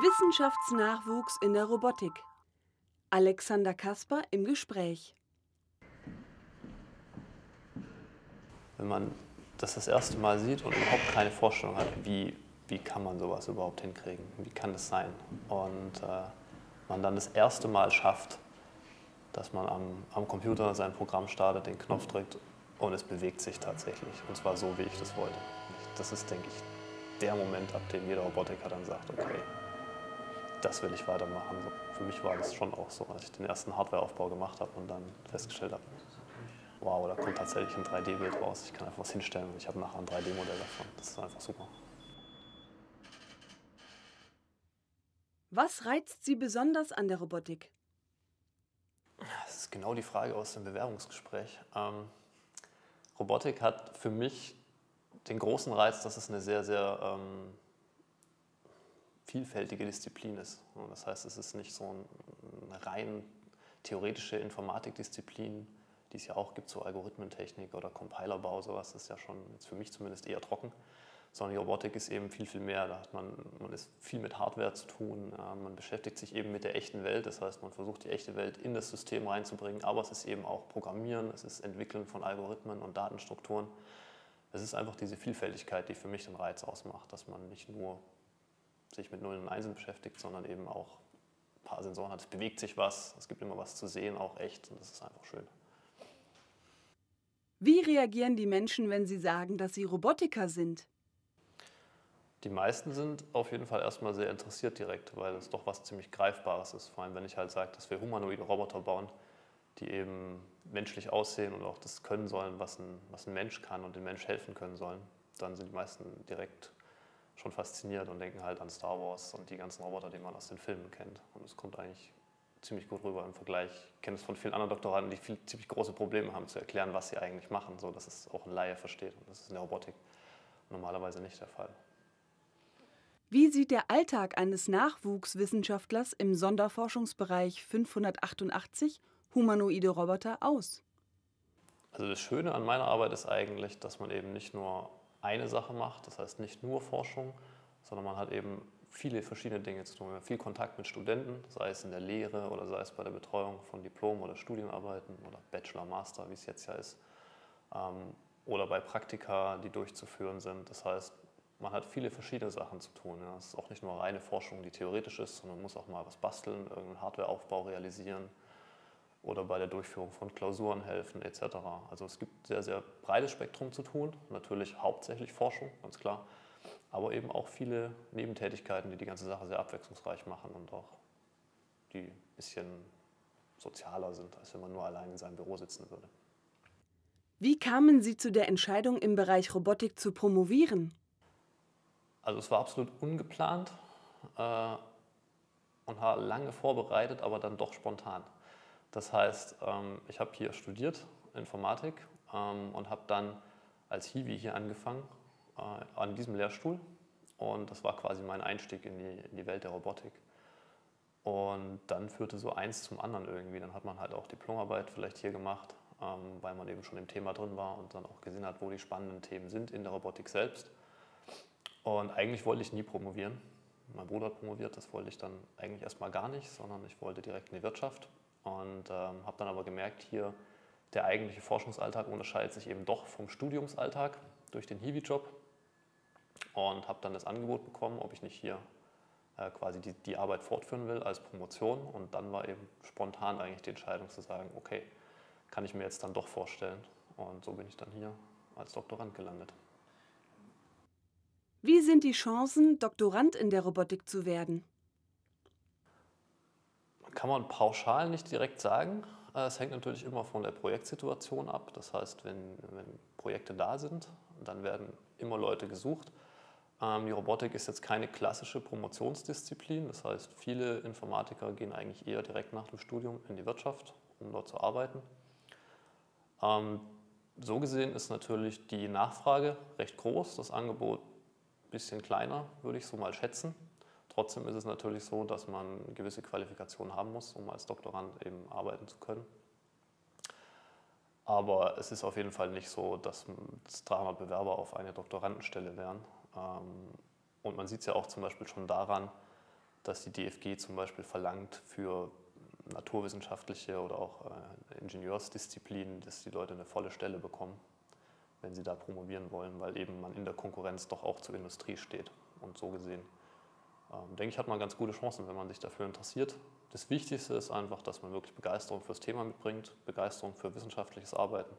Wissenschaftsnachwuchs in der Robotik. Alexander Kasper im Gespräch. Wenn man das das erste Mal sieht und überhaupt keine Vorstellung hat, wie, wie kann man sowas überhaupt hinkriegen, wie kann das sein? Und äh, man dann das erste Mal schafft, dass man am, am Computer sein Programm startet, den Knopf drückt und es bewegt sich tatsächlich. Und zwar so, wie ich das wollte. Das ist, denke ich, der Moment, ab dem jeder Robotiker dann sagt, okay, das will ich weitermachen. Für mich war das schon auch so, als ich den ersten Hardwareaufbau gemacht habe und dann festgestellt habe, wow, da kommt tatsächlich ein 3D-Bild raus. Ich kann einfach was hinstellen und ich habe nachher ein 3D-Modell davon. Das ist einfach super. Was reizt Sie besonders an der Robotik? Das ist genau die Frage aus dem Bewerbungsgespräch. Ähm, Robotik hat für mich den großen Reiz, dass es eine sehr, sehr ähm, vielfältige Disziplin ist. Das heißt, es ist nicht so eine rein theoretische Informatikdisziplin, die es ja auch gibt, so Algorithmentechnik oder Compilerbau, sowas ist ja schon jetzt für mich zumindest eher trocken. Sondern die Robotik ist eben viel, viel mehr. Da hat man, man ist viel mit Hardware zu tun. Man beschäftigt sich eben mit der echten Welt. Das heißt, man versucht die echte Welt in das System reinzubringen. Aber es ist eben auch Programmieren, es ist Entwickeln von Algorithmen und Datenstrukturen. Es ist einfach diese Vielfältigkeit, die für mich den Reiz ausmacht, dass man nicht nur sich mit Nullen und Einsen beschäftigt, sondern eben auch ein paar Sensoren hat. Es bewegt sich was, es gibt immer was zu sehen, auch echt und das ist einfach schön. Wie reagieren die Menschen, wenn sie sagen, dass sie Robotiker sind? Die meisten sind auf jeden Fall erstmal sehr interessiert direkt, weil es doch was ziemlich Greifbares ist. Vor allem, wenn ich halt sage, dass wir humanoide Roboter bauen, die eben menschlich aussehen und auch das können sollen, was ein, was ein Mensch kann und dem Mensch helfen können sollen, dann sind die meisten direkt schon fasziniert und denken halt an Star Wars und die ganzen Roboter, die man aus den Filmen kennt. Und es kommt eigentlich ziemlich gut rüber im Vergleich. Ich kenne es von vielen anderen Doktoranden, die viel, ziemlich große Probleme haben zu erklären, was sie eigentlich machen, so dass es auch ein Laie versteht. Und das ist in der Robotik normalerweise nicht der Fall. Wie sieht der Alltag eines Nachwuchswissenschaftlers im Sonderforschungsbereich 588 humanoide Roboter aus? Also das Schöne an meiner Arbeit ist eigentlich, dass man eben nicht nur eine Sache macht, das heißt nicht nur Forschung, sondern man hat eben viele verschiedene Dinge zu tun. Wir haben viel Kontakt mit Studenten, sei es in der Lehre oder sei es bei der Betreuung von Diplom- oder Studienarbeiten oder Bachelor, Master, wie es jetzt ja ist, ähm, oder bei Praktika, die durchzuführen sind. Das heißt, man hat viele verschiedene Sachen zu tun. Es ist auch nicht nur reine Forschung, die theoretisch ist, sondern man muss auch mal was basteln, irgendeinen Hardwareaufbau realisieren oder bei der Durchführung von Klausuren helfen etc. Also es gibt sehr, sehr breites Spektrum zu tun, natürlich hauptsächlich Forschung, ganz klar, aber eben auch viele Nebentätigkeiten, die die ganze Sache sehr abwechslungsreich machen und auch die ein bisschen sozialer sind, als wenn man nur allein in seinem Büro sitzen würde. Wie kamen Sie zu der Entscheidung, im Bereich Robotik zu promovieren? Also es war absolut ungeplant äh, und war lange vorbereitet, aber dann doch spontan. Das heißt, ähm, ich habe hier studiert, Informatik, ähm, und habe dann als Hiwi hier angefangen äh, an diesem Lehrstuhl und das war quasi mein Einstieg in die, in die Welt der Robotik. Und dann führte so eins zum anderen irgendwie. Dann hat man halt auch Diplomarbeit vielleicht hier gemacht, ähm, weil man eben schon im Thema drin war und dann auch gesehen hat, wo die spannenden Themen sind in der Robotik selbst. Und eigentlich wollte ich nie promovieren. Mein Bruder hat promoviert, das wollte ich dann eigentlich erstmal gar nicht, sondern ich wollte direkt in die Wirtschaft und ähm, habe dann aber gemerkt, hier der eigentliche Forschungsalltag unterscheidet sich eben doch vom Studiumsalltag durch den Hiwi-Job und habe dann das Angebot bekommen, ob ich nicht hier äh, quasi die, die Arbeit fortführen will als Promotion. Und dann war eben spontan eigentlich die Entscheidung zu sagen, okay, kann ich mir jetzt dann doch vorstellen. Und so bin ich dann hier als Doktorand gelandet. Wie sind die Chancen, Doktorand in der Robotik zu werden? Kann man pauschal nicht direkt sagen. Äh, es hängt natürlich immer von der Projektsituation ab. Das heißt, wenn, wenn Projekte da sind, dann werden immer Leute gesucht. Ähm, die Robotik ist jetzt keine klassische Promotionsdisziplin. Das heißt, viele Informatiker gehen eigentlich eher direkt nach dem Studium in die Wirtschaft, um dort zu arbeiten. Ähm, so gesehen ist natürlich die Nachfrage recht groß, das Angebot ein bisschen kleiner, würde ich so mal schätzen. Trotzdem ist es natürlich so, dass man gewisse Qualifikationen haben muss, um als Doktorand eben arbeiten zu können. Aber es ist auf jeden Fall nicht so, dass 300 Bewerber auf eine Doktorandenstelle wären. Ähm, und man sieht es ja auch zum Beispiel schon daran, dass die DFG zum Beispiel verlangt für naturwissenschaftliche oder auch äh, Ingenieursdisziplinen, dass die Leute eine volle Stelle bekommen, wenn sie da promovieren wollen, weil eben man in der Konkurrenz doch auch zur Industrie steht. Und so gesehen, denke ich, hat man ganz gute Chancen, wenn man sich dafür interessiert. Das Wichtigste ist einfach, dass man wirklich Begeisterung fürs Thema mitbringt, Begeisterung für wissenschaftliches Arbeiten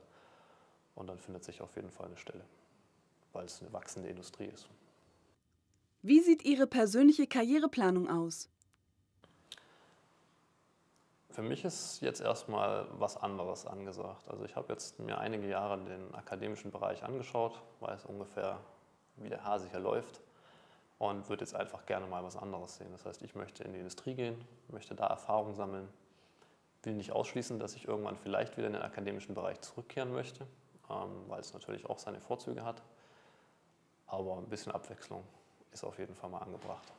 und dann findet sich auf jeden Fall eine Stelle, weil es eine wachsende Industrie ist. Wie sieht Ihre persönliche Karriereplanung aus? Für mich ist jetzt erstmal was anderes angesagt. Also ich habe jetzt mir einige Jahre den akademischen Bereich angeschaut, weiß ungefähr, wie der Hase hier läuft und würde jetzt einfach gerne mal was anderes sehen. Das heißt, ich möchte in die Industrie gehen, möchte da Erfahrung sammeln, will nicht ausschließen, dass ich irgendwann vielleicht wieder in den akademischen Bereich zurückkehren möchte, ähm, weil es natürlich auch seine Vorzüge hat. Aber ein bisschen Abwechslung ist auf jeden Fall mal angebracht.